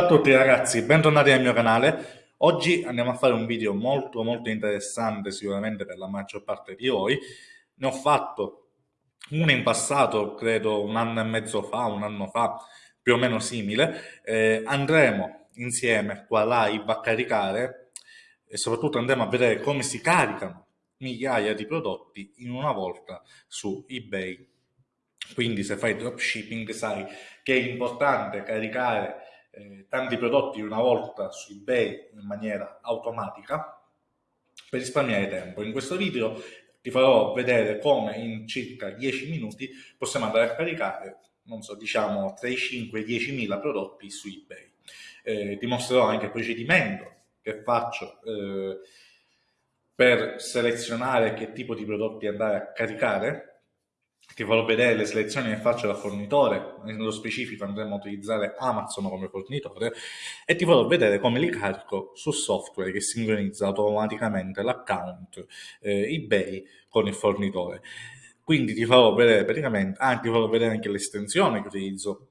Ciao a tutti ragazzi, bentornati nel mio canale. Oggi andiamo a fare un video molto molto interessante sicuramente per la maggior parte di voi. Ne ho fatto uno in passato, credo un anno e mezzo fa, un anno fa, più o meno simile. Eh, andremo insieme qua live a caricare e soprattutto andremo a vedere come si caricano migliaia di prodotti in una volta su eBay. Quindi se fai dropshipping sai che è importante caricare eh, tanti prodotti una volta su eBay in maniera automatica per risparmiare tempo. In questo video ti farò vedere come in circa 10 minuti possiamo andare a caricare, non so, diciamo tra i 5 e i 10.000 prodotti su eBay. Eh, ti mostrerò anche il procedimento che faccio eh, per selezionare che tipo di prodotti andare a caricare ti farò vedere le selezioni che faccio da fornitore, nello specifico andremo a utilizzare Amazon come fornitore e ti farò vedere come li carico su software che sincronizza automaticamente l'account eh, eBay con il fornitore. Quindi ti farò vedere praticamente, ah, ti farò vedere anche l'estensione che utilizzo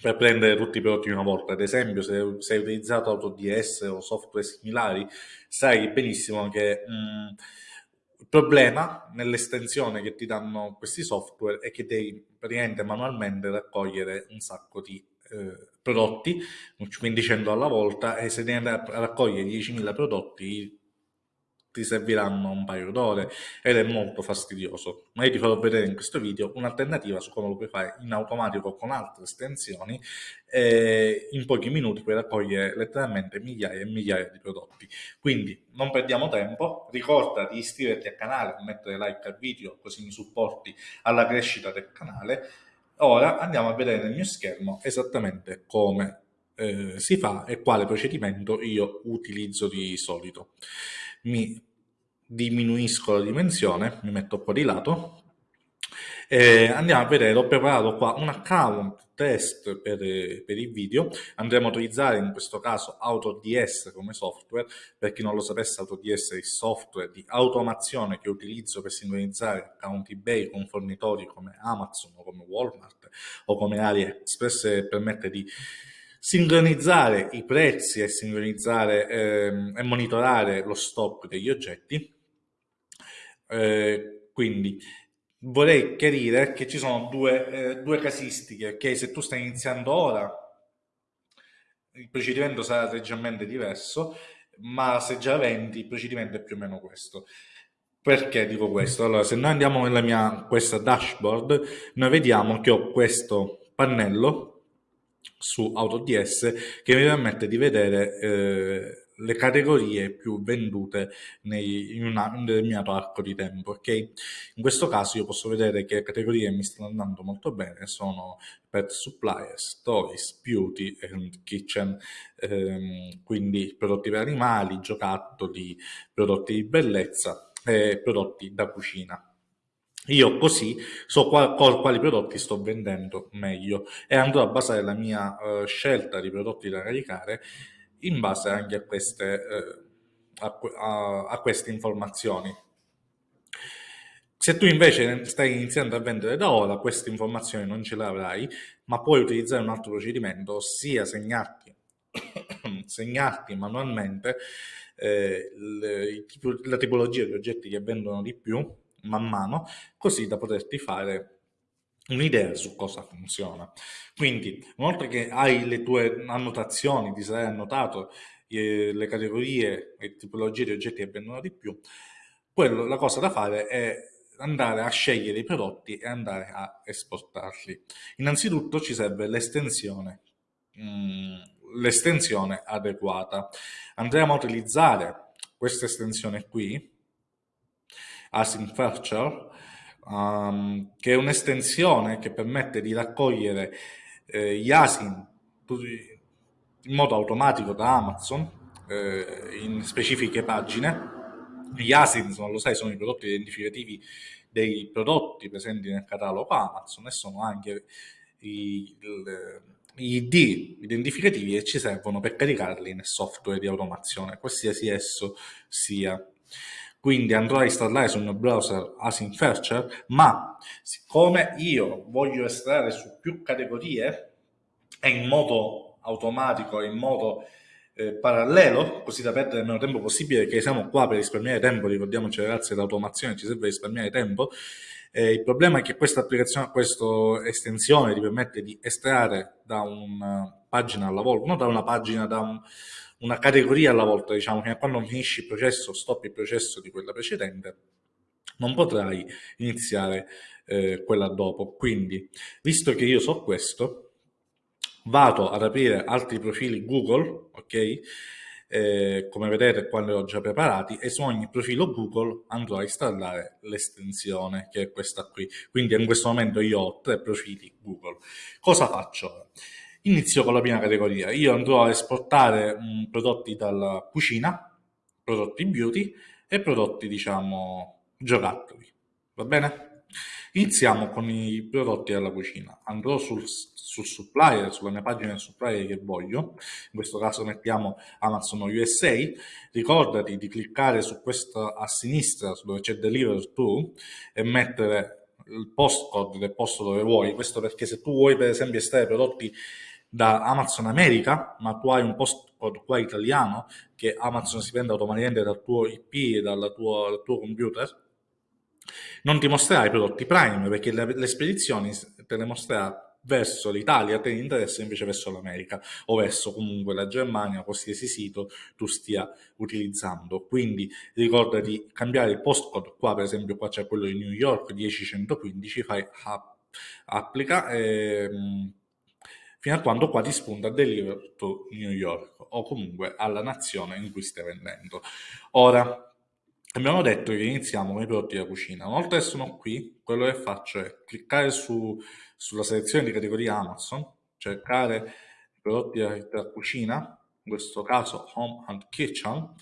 per prendere tutti i prodotti una volta. Ad esempio, se, se hai utilizzato AutoDS o software similari, sai benissimo che mh, mm, il problema nell'estensione che ti danno questi software è che devi praticamente manualmente raccogliere un sacco di eh, prodotti, quindi 100 alla volta, e se devi andare a raccogliere 10.000 prodotti ti serviranno un paio d'ore ed è molto fastidioso. Ma io ti farò vedere in questo video un'alternativa su come lo puoi fare in automatico con altre estensioni e in pochi minuti puoi raccogliere letteralmente migliaia e migliaia di prodotti. Quindi non perdiamo tempo, ricorda di iscriverti al canale, mettere like al video così mi supporti alla crescita del canale. Ora andiamo a vedere nel mio schermo esattamente come eh, si fa e quale procedimento io utilizzo di solito. Mi diminuisco la dimensione, mi metto un po' di lato e andiamo a vedere, ho preparato qua un account test per, per, il video, andremo a utilizzare in questo caso AutoDS come software, per chi non lo sapesse AutoDS è il software di automazione che utilizzo per sincronizzare account eBay con fornitori come Amazon o come Walmart o come AliExpress e permette di sincronizzare i prezzi e sincronizzare ehm, e monitorare lo stock degli oggetti. Eh, quindi vorrei chiarire che ci sono due, eh, due casistiche, che se tu stai iniziando ora il procedimento sarà leggermente diverso, ma se già vendi il procedimento è più o meno questo. Perché dico questo? Allora, se noi andiamo nella mia questa dashboard, noi vediamo che ho questo pannello su AutoDS che mi permette di vedere eh, le categorie più vendute nei, in un determinato arco di tempo. Okay? In questo caso io posso vedere che categorie mi stanno andando molto bene sono pet suppliers, toys, beauty and kitchen, ehm, quindi prodotti per animali, giocattoli, prodotti di bellezza e prodotti da cucina. Io così so qual, quali prodotti sto vendendo meglio e andrò a basare la mia uh, scelta di prodotti da caricare in base anche a queste, uh, a, a, a queste informazioni. Se tu invece stai iniziando a vendere da ora, queste informazioni non ce le avrai, ma puoi utilizzare un altro procedimento, ossia segnarti, segnarti manualmente eh, le, la tipologia di oggetti che vendono di più man mano, così da poterti fare un'idea su cosa funziona. Quindi, oltre che hai le tue annotazioni, ti sarai annotato eh, le categorie e tipologie di oggetti che vendono di più, quello, la cosa da fare è andare a scegliere i prodotti e andare a esportarli. Innanzitutto ci serve l'estensione, mm, l'estensione adeguata. Andremo a utilizzare questa estensione qui, Async Virtual, um, che è un'estensione che permette di raccogliere eh, gli ASIN in modo automatico da Amazon eh, in specifiche pagine. Gli ASIN, non lo sai, sono i prodotti identificativi dei prodotti presenti nel catalogo Amazon e sono anche i ID identificativi che ci servono per caricarli nel software di automazione, qualsiasi esso sia quindi andrò a installare sul mio browser Async Fetcher, ma siccome io voglio estrarre su più categorie e in modo automatico in modo eh, parallelo, così da perdere il meno tempo possibile, perché siamo qua per risparmiare tempo, ricordiamoci ragazzi, l'automazione ci serve risparmiare tempo. Eh, il problema è che questa applicazione, questa estensione ti permette di estrarre da una pagina alla volta, non da una pagina, da un, una categoria alla volta, diciamo, che quando finisci il processo, stoppi il processo di quella precedente, non potrai iniziare eh, quella dopo. Quindi, visto che io so questo, vado ad aprire altri profili Google, ok? Eh, come vedete qua li ho già preparati e su ogni profilo Google andrò a installare l'estensione che è questa qui. Quindi in questo momento io ho tre profili Google. Cosa faccio? Inizio con la prima categoria. Io andrò a esportare mh, prodotti dalla cucina, prodotti beauty e prodotti diciamo giocattoli. Va bene? Iniziamo con i prodotti della cucina. Andrò sul, sul supplier, sulla mia pagina del supplier che voglio, in questo caso mettiamo Amazon USA, ricordati di cliccare su questo a sinistra dove c'è Deliver To e mettere il postcode del posto dove vuoi, questo perché se tu vuoi per esempio estrarre prodotti da Amazon America, ma tu hai un postcode qua italiano che Amazon si prende automaticamente dal tuo IP e dal tuo, dal tuo computer, non ti mostrerà i prodotti Prime perché le, le spedizioni te le mostrerà verso l'Italia, te ne interessa invece verso l'America o verso comunque la Germania, qualsiasi sito tu stia utilizzando. Quindi ricorda di cambiare il postcode, qua per esempio qua c'è quello di New York 10115, fai applica e, ehm, fino a quando qua ti spunta Deliver to New York o comunque alla nazione in cui stai vendendo. Ora, Abbiamo detto che iniziamo con i prodotti da cucina. Una volta che sono qui, quello che faccio è cliccare su, sulla selezione di categoria Amazon, cercare i prodotti da, da cucina, in questo caso Home and Kitchen.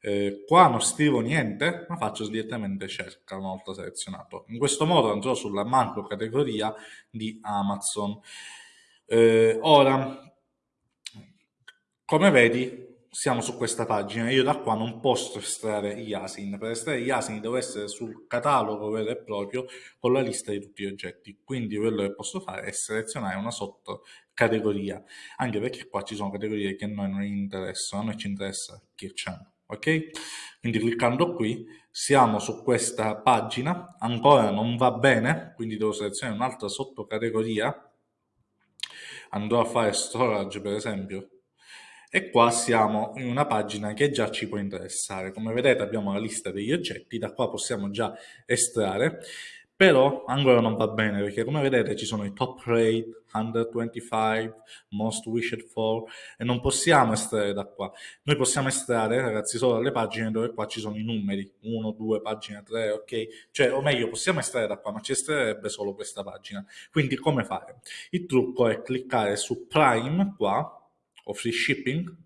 Eh, qua non scrivo niente, ma faccio direttamente cerca una volta selezionato. In questo modo andrò sulla macro categoria di Amazon. Eh, ora, come vedi, siamo su questa pagina, io da qua non posso estrarre gli asin, per estrarre gli asin devo essere sul catalogo vero e proprio con la lista di tutti gli oggetti, quindi quello che posso fare è selezionare una sottocategoria, anche perché qua ci sono categorie che a noi non interessano, a noi ci interessa che c'è, ok? Quindi cliccando qui siamo su questa pagina, ancora non va bene, quindi devo selezionare un'altra sottocategoria, andrò a fare storage per esempio, e qua siamo in una pagina che già ci può interessare. Come vedete abbiamo la lista degli oggetti, da qua possiamo già estrarre, però ancora non va bene perché come vedete ci sono i top rate, 125, most wished for e non possiamo estrarre da qua. Noi possiamo estrarre ragazzi solo dalle pagine dove qua ci sono i numeri, 1, 2, pagina 3, ok? Cioè, o meglio, possiamo estrarre da qua, ma ci estrarrebbe solo questa pagina. Quindi come fare? Il trucco è cliccare su Prime qua, o free shipping,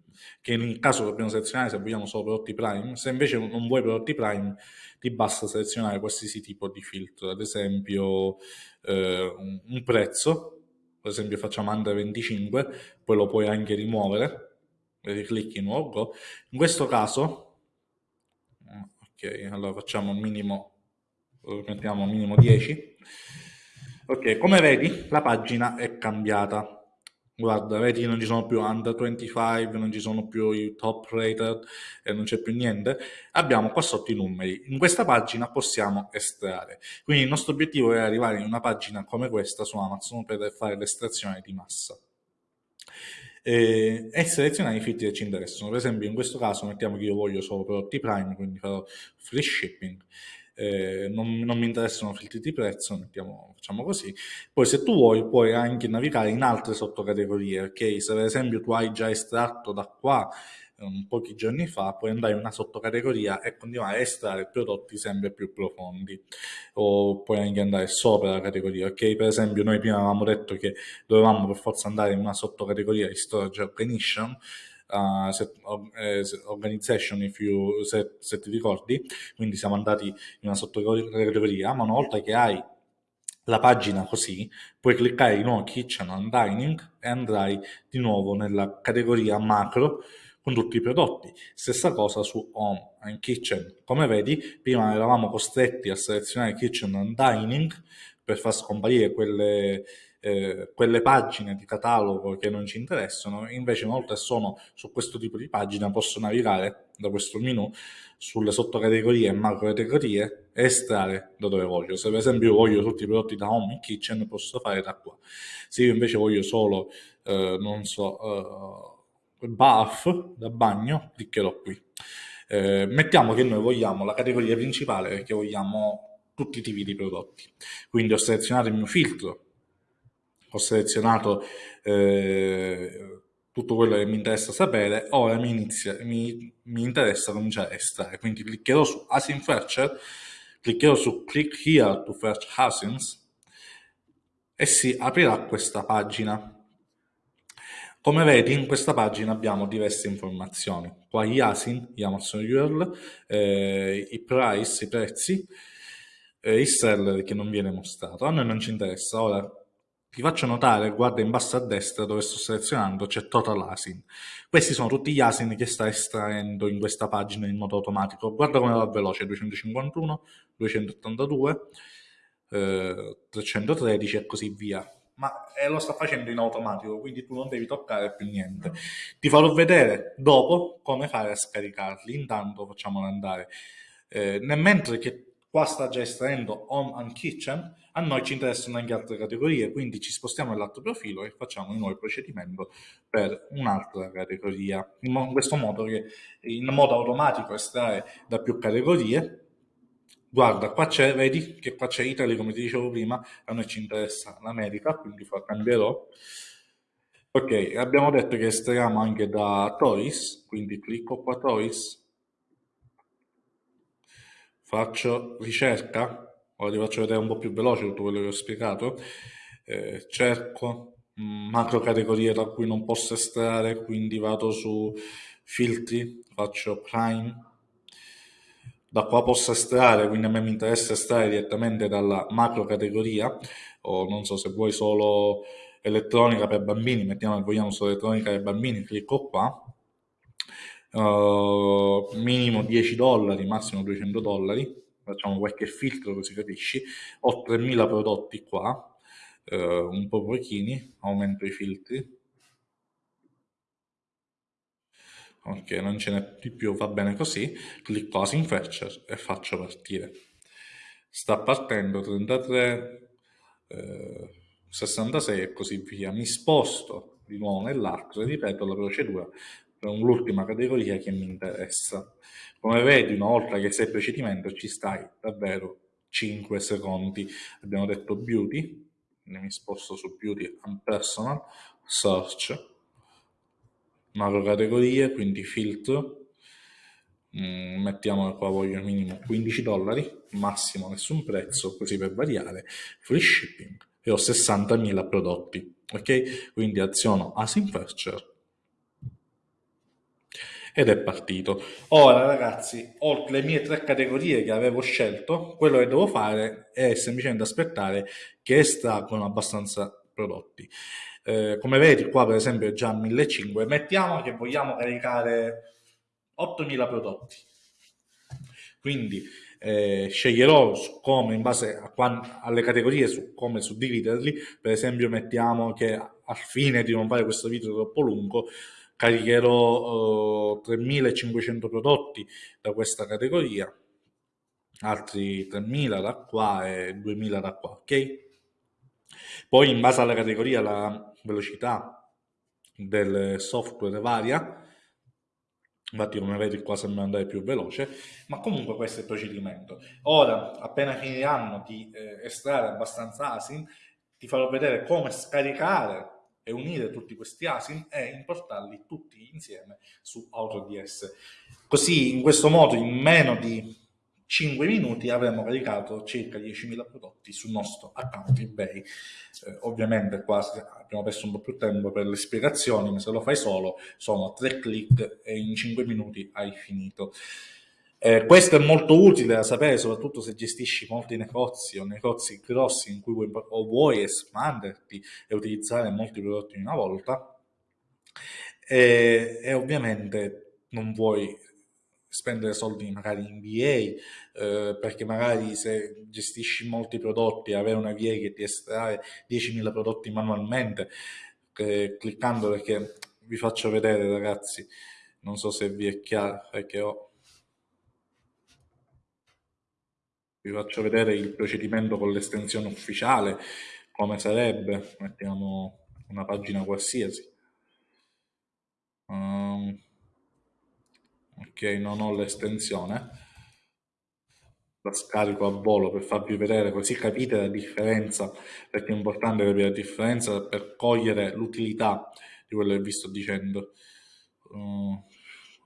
che in caso dobbiamo selezionare se vogliamo solo prodotti Prime, se invece non vuoi prodotti Prime ti basta selezionare qualsiasi tipo di filtro, ad esempio eh, un, un, prezzo, per esempio facciamo under 25, poi lo puoi anche rimuovere, riclicchi nuovo go. In questo caso, ok, allora facciamo il minimo, mettiamo minimo 10, ok, come vedi la pagina è cambiata, guarda, vedi non ci sono più under 25, non ci sono più i top rated e non c'è più niente, abbiamo qua sotto i numeri. In questa pagina possiamo estrarre. Quindi il nostro obiettivo è arrivare in una pagina come questa su Amazon per fare l'estrazione di massa. E, selezionare i filtri che ci interessano. Per esempio in questo caso mettiamo che io voglio solo prodotti Prime, quindi farò free shipping eh, non, non, mi interessano filtri di prezzo, mettiamo, facciamo così. Poi se tu vuoi puoi anche navigare in altre sottocategorie, ok? Se per esempio tu hai già estratto da qua um, pochi giorni fa, puoi andare in una sottocategoria e continuare a estrarre prodotti sempre più profondi o puoi anche andare sopra la categoria, ok? Per esempio noi prima avevamo detto che dovevamo per forza andare in una sottocategoria di storage organization uh, set, uh, organization, you, se, se, ti ricordi, quindi siamo andati in una sottocategoria, ma una volta che hai la pagina così, puoi cliccare di nuovo Kitchen and Dining e andrai di nuovo nella categoria macro con tutti i prodotti. Stessa cosa su Home and Kitchen. Come vedi, prima eravamo costretti a selezionare Kitchen and Dining per far scomparire quelle eh, quelle pagine di catalogo che non ci interessano, invece una volta sono su questo tipo di pagina posso navigare da questo menu sulle sottocategorie e macro categorie e estrarre da dove voglio. Se per esempio voglio tutti i prodotti da home in kitchen posso fare da qua. Se io invece voglio solo, eh, non so, eh, bath da bagno, cliccherò qui. Eh, mettiamo che noi vogliamo la categoria principale perché vogliamo tutti i tipi di prodotti. Quindi ho selezionato il mio filtro, ho selezionato eh, tutto quello che mi interessa sapere, ora mi, inizia, mi, mi interessa cominciare a estrarre. Quindi cliccherò su Asin Fetcher, cliccherò su Click Here to Fetch Asins e si aprirà questa pagina. Come vedi in questa pagina abbiamo diverse informazioni, qua gli ASIN, gli Amazon URL, eh, i price, i prezzi, eh, il seller che non viene mostrato. A noi non ci interessa, ora ti faccio notare, guarda in basso a destra dove sto selezionando, c'è Total ASIN. Questi sono tutti gli ASIN che sta estraendo in questa pagina in modo automatico. Guarda come va veloce, 251, 282, eh, 313 e così via. Ma eh, lo sta facendo in automatico, quindi tu non devi toccare più niente. Ti farò vedere dopo come fare a scaricarli. Intanto facciamolo andare. Eh, nel mentre che qua sta già estraendo Home and Kitchen, a noi ci interessano anche altre categorie, quindi ci spostiamo nell'altro profilo e facciamo di nuovo procedimento per un'altra categoria. In questo modo che in modo automatico estrae da più categorie. Guarda, qua c'è, vedi che qua c'è Italy, come ti dicevo prima, a noi ci interessa l'America, quindi cambierò. Ok, abbiamo detto che estraiamo anche da Toys, quindi clicco qua Toys, faccio ricerca, ora ti faccio vedere un po' più veloce tutto quello che ho spiegato, eh, cerco macro categorie da cui non posso estrarre, quindi vado su filtri, faccio prime, da qua posso estrarre, quindi a me mi interessa estrarre direttamente dalla macro categoria, o non so se vuoi solo elettronica per bambini, mettiamo che vogliamo solo elettronica per bambini, clicco qua, uh, minimo 10 dollari, massimo 200 dollari, facciamo qualche filtro così capisci, ho 3000 prodotti qua, uh, un po' pochini, aumento i filtri, ok non ce n'è di più va bene così. Clicco Async Fetcher e faccio partire. Sta partendo 33 eh, 66 e così via. Mi sposto di nuovo nell'altro e ripeto la procedura l'ultima categoria che mi interessa. Come vedi, una volta che sei il procedimento, ci stai davvero 5 secondi. Abbiamo detto beauty, mi sposto su beauty and personal, search, macro categorie, quindi filtro, mm, mettiamo qua voglio minimo 15 dollari, massimo nessun prezzo, così per variare, free shipping e ho 60.000 prodotti, ok? Quindi aziono Async Fetcher ed è partito. Ora ragazzi, oltre le mie tre categorie che avevo scelto, quello che devo fare è semplicemente aspettare che estraggono abbastanza prodotti. Eh, come vedi qua per esempio è già 1500, mettiamo che vogliamo caricare 8000 prodotti. Quindi eh, sceglierò come in base a quando, alle categorie su come suddividerli, per esempio mettiamo che al fine di non fare questo video troppo lungo caricherò uh, 3500 prodotti da questa categoria, altri 3000 da qua e 2000 da qua, ok? Poi in base alla categoria la velocità del software varia, infatti come vedi qua sembra andare più veloce, ma comunque questo è il procedimento. Ora, appena finiranno di eh, estrarre abbastanza ASIN, ti farò vedere come scaricare e unire tutti questi ASIN e importarli tutti insieme su AutoDS. Così in questo modo in meno di 5 minuti avremo caricato circa 10.000 prodotti sul nostro account eBay. Eh, ovviamente qua abbiamo perso un po' più tempo per le spiegazioni, ma se lo fai solo sono 3 clic e in 5 minuti hai finito. Eh, questo è molto utile da sapere, soprattutto se gestisci molti negozi o negozi grossi in cui vuoi, o vuoi espanderti e utilizzare molti prodotti in una volta. E, e ovviamente non vuoi spendere soldi magari in VA, eh, perché magari se gestisci molti prodotti, avere una VA che ti estrae 10.000 prodotti manualmente, eh, cliccando perché vi faccio vedere ragazzi, non so se vi è chiaro, perché ho... Vi faccio vedere il procedimento con l'estensione ufficiale, come sarebbe, mettiamo una pagina qualsiasi. Um, ok non ho l'estensione. La scarico a volo per farvi vedere così capite la differenza perché è importante capire la differenza per cogliere l'utilità di quello che vi sto dicendo. Uh,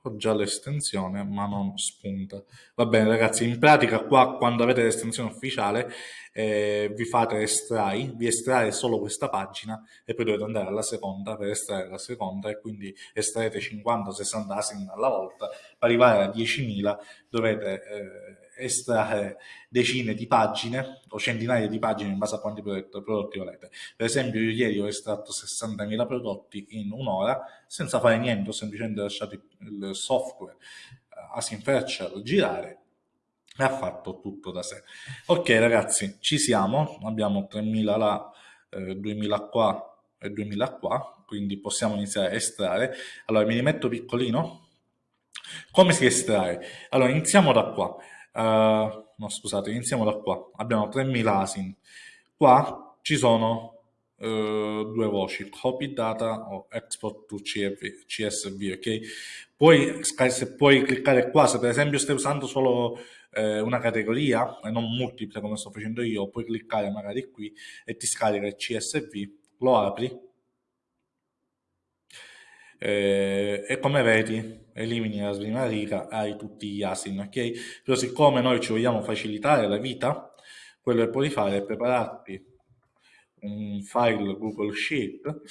ho già l'estensione ma non spunta. Va bene ragazzi in pratica qua quando avete l'estensione ufficiale eh, vi fate estrai vi estrae solo questa pagina e poi dovete andare alla seconda per estrarre la seconda e quindi estraete 50-60 asin alla volta per arrivare a 10.000 dovete eh, estrarre decine di pagine o centinaia di pagine in base a quanti prodotti volete. Per esempio io ieri ho estratto 60.000 prodotti in un'ora senza fare niente, ho semplicemente lasciato il software uh, Asim girare e ha fatto tutto da sé. Ok ragazzi, ci siamo, abbiamo 3.000 là, eh, 2.000 qua e 2.000 qua, quindi possiamo iniziare a estrarre. Allora mi rimetto piccolino. Come si estrae? Allora iniziamo da qua. Uh, no, scusate, iniziamo da qua. Abbiamo 3000 ASIN. Qua ci sono uh, due voci, copy data o export to CSV, CSV ok? Poi, se puoi cliccare qua, se per esempio stai usando solo eh, una categoria e non multiple come sto facendo io, puoi cliccare magari qui e ti scarica il CSV, lo apri eh, e come vedi elimini la prima riga, hai tutti gli asin, ok? Però siccome noi ci vogliamo facilitare la vita, quello che puoi fare è prepararti un file Google Sheet,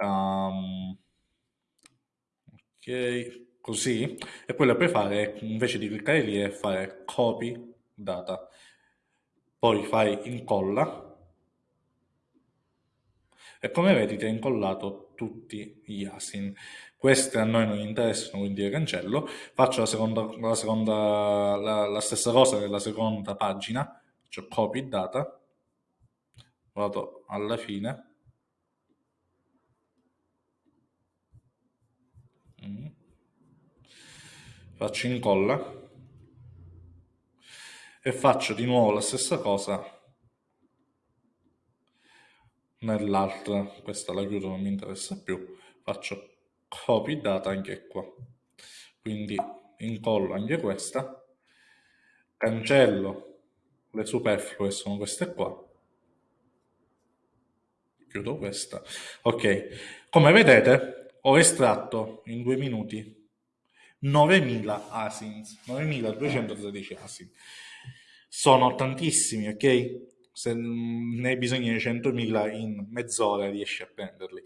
um, ok, così, e quello che puoi fare invece di cliccare lì è fare copy data, poi fai incolla, e come vedi ti ha incollato tutti gli asin. Queste a noi non interessano, quindi le cancello. Faccio la, seconda, la, seconda, la, la stessa cosa nella seconda pagina, cioè copy data, vado alla fine, mm. faccio incolla e faccio di nuovo la stessa cosa nell'altra, questa la chiudo, non mi interessa più, faccio copy data anche qua, quindi incollo anche questa, cancello le superflue, sono queste qua, chiudo questa, ok, come vedete ho estratto in due minuti 9000 asins, 9213 asins, sono tantissimi, ok? Se ne hai bisogno di 100.000 in mezz'ora riesci a prenderli.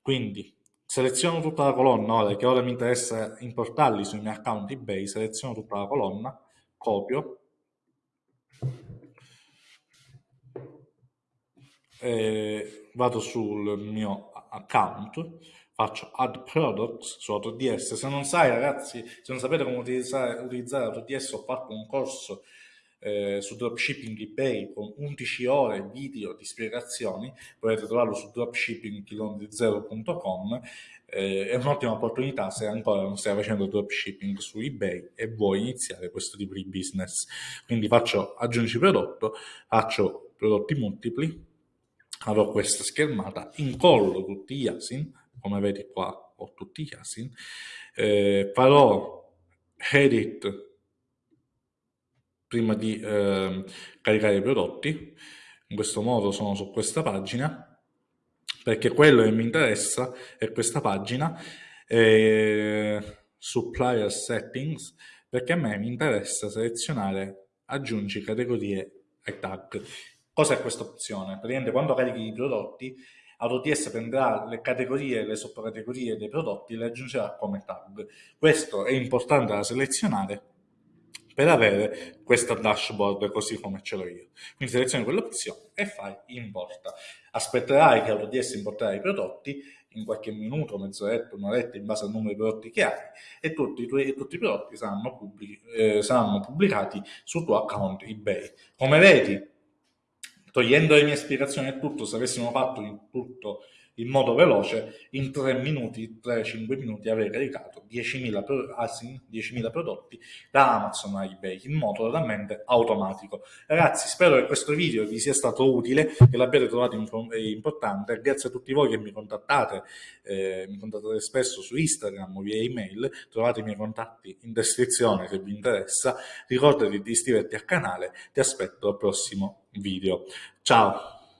Quindi seleziono tutta la colonna, ora che ora mi interessa importarli sui miei account eBay, seleziono tutta la colonna, copio, vado sul mio account, faccio add products su AutoDS, se non sai ragazzi, se non sapete come utilizzare, utilizzare AutoDS ho fatto un corso eh, su dropshipping eBay con 11 ore video di spiegazioni, potete trovarlo su dropshippingchilometrizero.com eh, è un'ottima opportunità se ancora non stai facendo dropshipping su eBay e vuoi iniziare questo tipo di business. Quindi faccio aggiungi prodotto, faccio prodotti multipli, avrò questa schermata, incollo tutti gli asin, come vedi qua ho tutti gli asin, eh, farò edit prima di eh, caricare i prodotti. In questo modo sono su questa pagina, perché quello che mi interessa è questa pagina, eh, Supplier Settings, perché a me mi interessa selezionare aggiungi categorie ai tag. Cos'è questa opzione? Praticamente quando carichi i prodotti, AutoDS prenderà le categorie e le sottocategorie dei prodotti e le aggiungerà come tag. Questo è importante da selezionare per avere questa dashboard così come ce l'ho io. Quindi selezioni quell'opzione e fai importa. Aspetterai che AutoDS importerà i prodotti in qualche minuto, mezz'oretta, un'oretta in base al numero di prodotti che hai e tutti i, tuoi, tutti i prodotti saranno, pubblici, eh, saranno pubblicati sul tuo account eBay. Come vedi, togliendo le mie spiegazioni e tutto, se avessimo fatto in tutto in modo veloce, in 3 minuti, 3-5 minuti avrei caricato 10.000 pro, 10 prodotti da Amazon a eBay in modo totalmente automatico. Ragazzi, spero che questo video vi sia stato utile, che l'abbiate trovato importante. Grazie a tutti voi che mi contattate, eh, mi contattate spesso su Instagram o via email, trovate i miei contatti in descrizione se vi interessa. Ricordati di iscriverti al canale, ti aspetto al prossimo video. Ciao!